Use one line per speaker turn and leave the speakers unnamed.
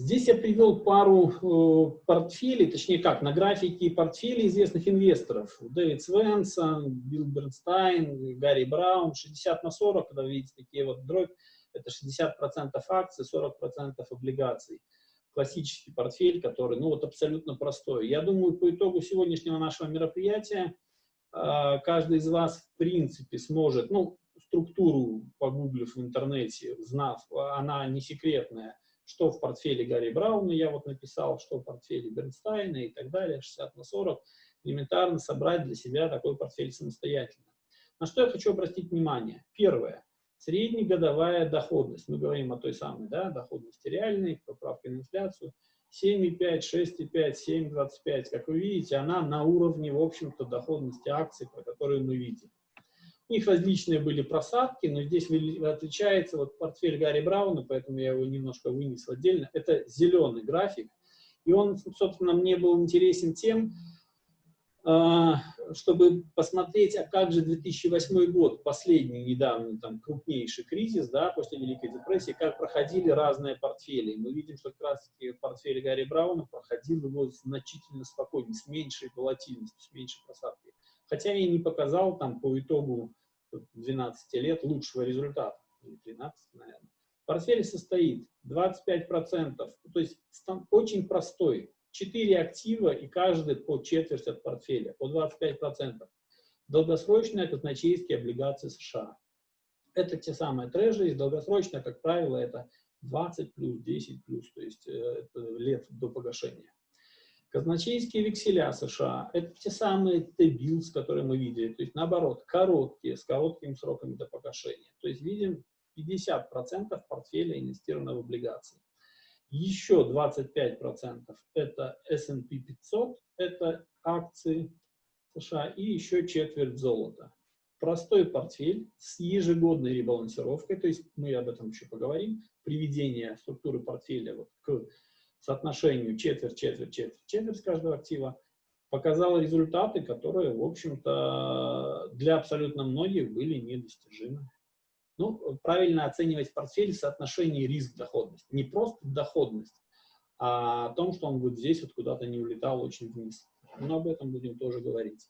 Здесь я привел пару э, портфелей, точнее как, на графике портфелей известных инвесторов. Дэвид Свенсон, Билл Бернстайн, Гарри Браун, 60 на 40, когда видите такие вот дробь, это 60% акций, 40% облигаций. Классический портфель, который, ну вот абсолютно простой. Я думаю, по итогу сегодняшнего нашего мероприятия э, каждый из вас в принципе сможет, ну, структуру погуглив в интернете, знав, она не секретная, что в портфеле Гарри Брауна я вот написал, что в портфеле Бернстайна и так далее, 60 на 40, элементарно собрать для себя такой портфель самостоятельно. На что я хочу обратить внимание? Первое. Среднегодовая доходность. Мы говорим о той самой да, доходности реальной, поправке на инфляцию. 7,5, 6,5, 7,25. Как вы видите, она на уровне, в общем-то, доходности акций, про которую мы видим. У них различные были просадки, но здесь отличается вот портфель Гарри Брауна, поэтому я его немножко вынес отдельно. Это зеленый график, и он, собственно, мне был интересен тем, а, чтобы посмотреть, а как же 2008 год, последний недавний там крупнейший кризис, да, после Великой депрессии, как проходили разные портфели. Мы видим, что как раз портфель Гарри Брауна проходил его значительно спокойнее, с меньшей волатильностью, с меньшей просадкой. Хотя и не показал там по итогу 12 лет лучшего результата, или 13, наверное. Портфель состоит 25%, то есть очень простой, 4 актива и каждый по четверть от портфеля, по 25%. Долгосрочные казначейские облигации США. Это те самые трежери, долгосрочные, как правило, это 20 плюс, 10 плюс, то есть э, лет до погашения. Казначейские векселя США – это те самые T-bills, которые мы видели, то есть наоборот, короткие, с короткими сроками до погашения. То есть видим 50% портфеля инвестировано в облигации. Еще 25% это S&P 500, это акции США, и еще четверть золота. Простой портфель с ежегодной ребалансировкой, то есть мы об этом еще поговорим, приведение структуры портфеля вот к соотношению четверть, четверть, четверть, четверть каждого актива, показала результаты, которые, в общем-то, для абсолютно многих были недостижимы. Ну, правильно оценивать портфель в соотношении риск-доходность. Не просто доходность, а о том, что он вот здесь вот куда-то не улетал очень вниз. Но об этом будем тоже говорить.